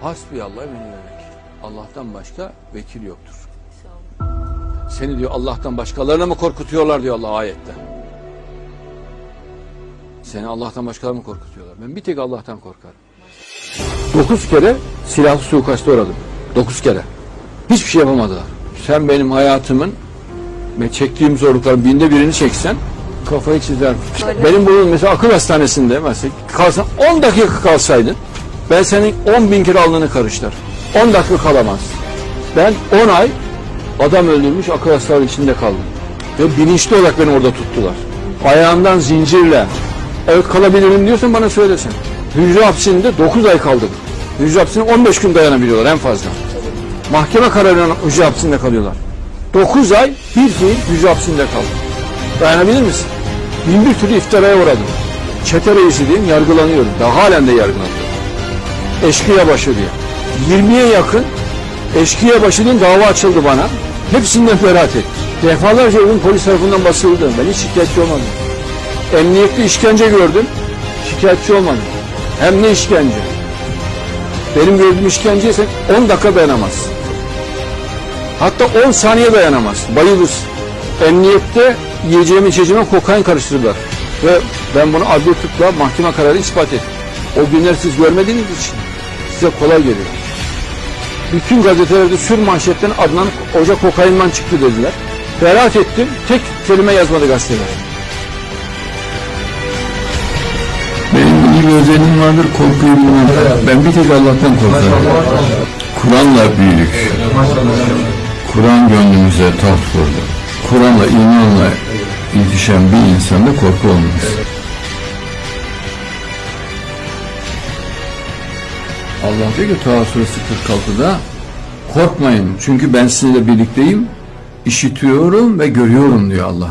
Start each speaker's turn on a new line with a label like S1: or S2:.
S1: Hasbiyallah ve ni'mel vekil. Allah'tan başka vekil yoktur. Seni diyor Allah'tan başkalarına mı korkutuyorlar diyor Allah ayette. Seni Allah'tan başkalarına mı korkutuyorlar? Ben bir tek Allah'tan korkarım. Dokuz kere silahlı suikasta uğradım. Dokuz kere. Hiçbir şey yapamadılar. Sen benim hayatımın ve çektiğim zorlukların binde birini çeksen kafayı çizer. Benim bu mesela akıl hastanesinde mesela kalsan 10 dakika kalsaydın ben senin 10 bin kere alnını karıştır. 10 dakika kalamaz. Ben 10 ay adam öldürmüş akıl hastalığı içinde kaldım. Ve bilinçli olarak beni orada tuttular. Ayağından zincirle evet kalabilirim diyorsan bana söylesen. Hücre hapsinde 9 ay kaldım. Hücre hapsinde 15 gün dayanabiliyorlar en fazla. Mahkeme kararıyla hücre hapsinde kalıyorlar. 9 ay bir fiil hücre hapsinde kaldım. Dayanabilir misin? Bin bir türlü iftiraya uğradım. Çete reisi diyeyim yargılanıyorum. Daha halen de yargılanıyorum. Eşkıya başı diye. 20'ye yakın eşkıya başı diye dava açıldı bana. Hepsinden beraat ettim. Defalarca ürün polis tarafından basıldı. Ben hiç şikayetçi olmadım. Emniyette işkence gördüm. Şikayetçi olmadım. Hem ne işkence? Benim gördüğüm işkenceye sen 10 dakika dayanamazsın. Hatta 10 saniye dayanamaz. Bayılırsın. Emniyette yiyeceğim içeceğime kokain karıştırdılar. Ve ben bunu adli tıpla mahkeme kararı ispat ettim. O günler siz görmediğiniz için size kolay geliyor. Bütün gazetelerde sür manşetten Adnan Hoca kokainden çıktı dediler. Beraat ettim. Tek kelime yazmadı gazeteler.
S2: Benim bir özelliğim vardır, korkuyu bilmem. Ben bir tek Allah'tan korkarım. Kur'an'la büyüdük. Kur'an gönlümüze taht kurdu. Kur'an'la, imanla ilişen bir insanda korku olmaz.
S1: Allah diyor ki Taha suresi 46'da korkmayın çünkü ben sizinle birlikteyim işitiyorum ve görüyorum diyor Allah.